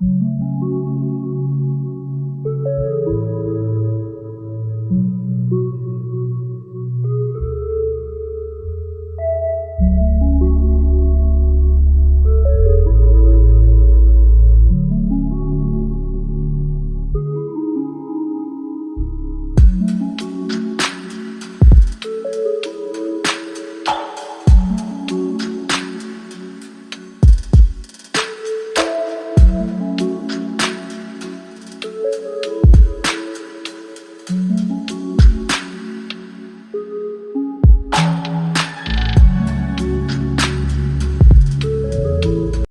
you you